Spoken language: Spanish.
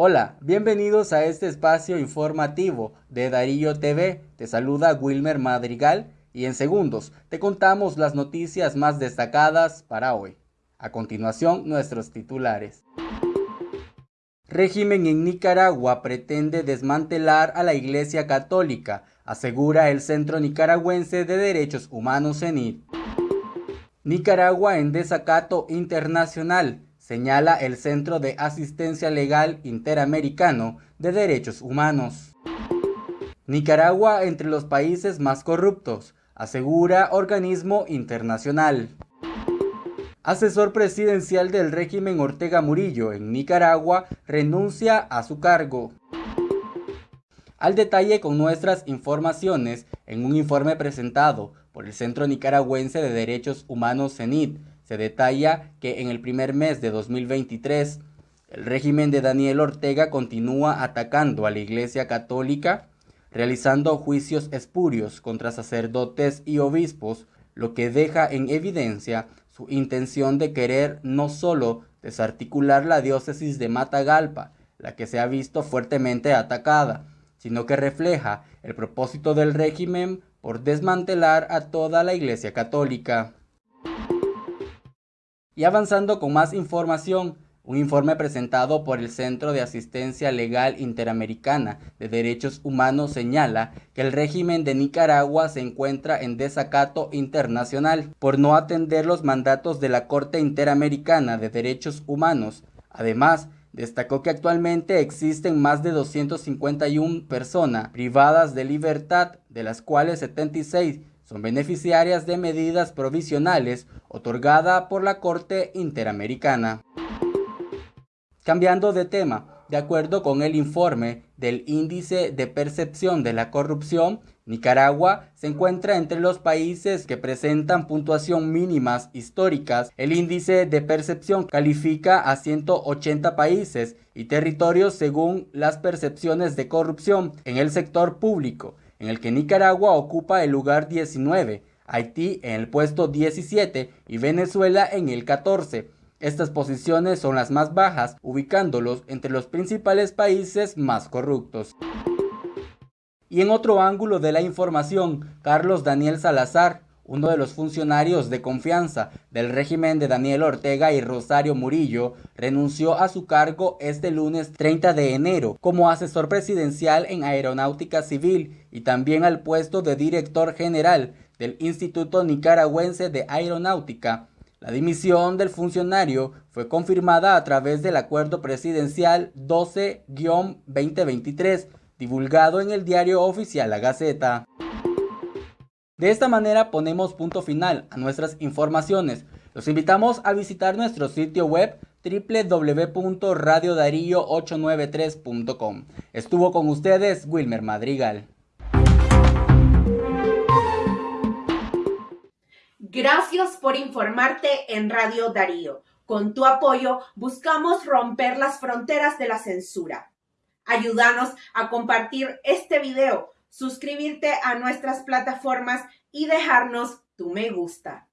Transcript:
Hola, bienvenidos a este espacio informativo de Darío TV. Te saluda Wilmer Madrigal y en segundos te contamos las noticias más destacadas para hoy. A continuación, nuestros titulares. Régimen en Nicaragua pretende desmantelar a la Iglesia Católica, asegura el Centro Nicaragüense de Derechos Humanos CENIT. Nicaragua en desacato internacional señala el Centro de Asistencia Legal Interamericano de Derechos Humanos. Nicaragua entre los países más corruptos, asegura organismo internacional. Asesor presidencial del régimen Ortega Murillo en Nicaragua renuncia a su cargo. Al detalle con nuestras informaciones en un informe presentado por el Centro Nicaragüense de Derechos Humanos CENIT se detalla que en el primer mes de 2023 el régimen de Daniel Ortega continúa atacando a la Iglesia Católica, realizando juicios espurios contra sacerdotes y obispos, lo que deja en evidencia su intención de querer no solo desarticular la diócesis de Matagalpa, la que se ha visto fuertemente atacada, sino que refleja el propósito del régimen por desmantelar a toda la Iglesia Católica. Y avanzando con más información, un informe presentado por el Centro de Asistencia Legal Interamericana de Derechos Humanos señala que el régimen de Nicaragua se encuentra en desacato internacional por no atender los mandatos de la Corte Interamericana de Derechos Humanos. Además, destacó que actualmente existen más de 251 personas privadas de libertad, de las cuales 76 son beneficiarias de medidas provisionales otorgadas por la Corte Interamericana. Cambiando de tema, de acuerdo con el informe del Índice de Percepción de la Corrupción, Nicaragua se encuentra entre los países que presentan puntuación mínimas históricas. El índice de percepción califica a 180 países y territorios según las percepciones de corrupción en el sector público en el que Nicaragua ocupa el lugar 19, Haití en el puesto 17 y Venezuela en el 14. Estas posiciones son las más bajas, ubicándolos entre los principales países más corruptos. Y en otro ángulo de la información, Carlos Daniel Salazar, uno de los funcionarios de confianza del régimen de Daniel Ortega y Rosario Murillo, renunció a su cargo este lunes 30 de enero como asesor presidencial en aeronáutica civil y también al puesto de director general del Instituto Nicaragüense de Aeronáutica. La dimisión del funcionario fue confirmada a través del acuerdo presidencial 12-2023, divulgado en el diario oficial La Gaceta. De esta manera ponemos punto final a nuestras informaciones. Los invitamos a visitar nuestro sitio web www.radiodarío893.com. Estuvo con ustedes Wilmer Madrigal. Gracias por informarte en Radio Darío. Con tu apoyo buscamos romper las fronteras de la censura. Ayúdanos a compartir este video suscribirte a nuestras plataformas y dejarnos tu me gusta.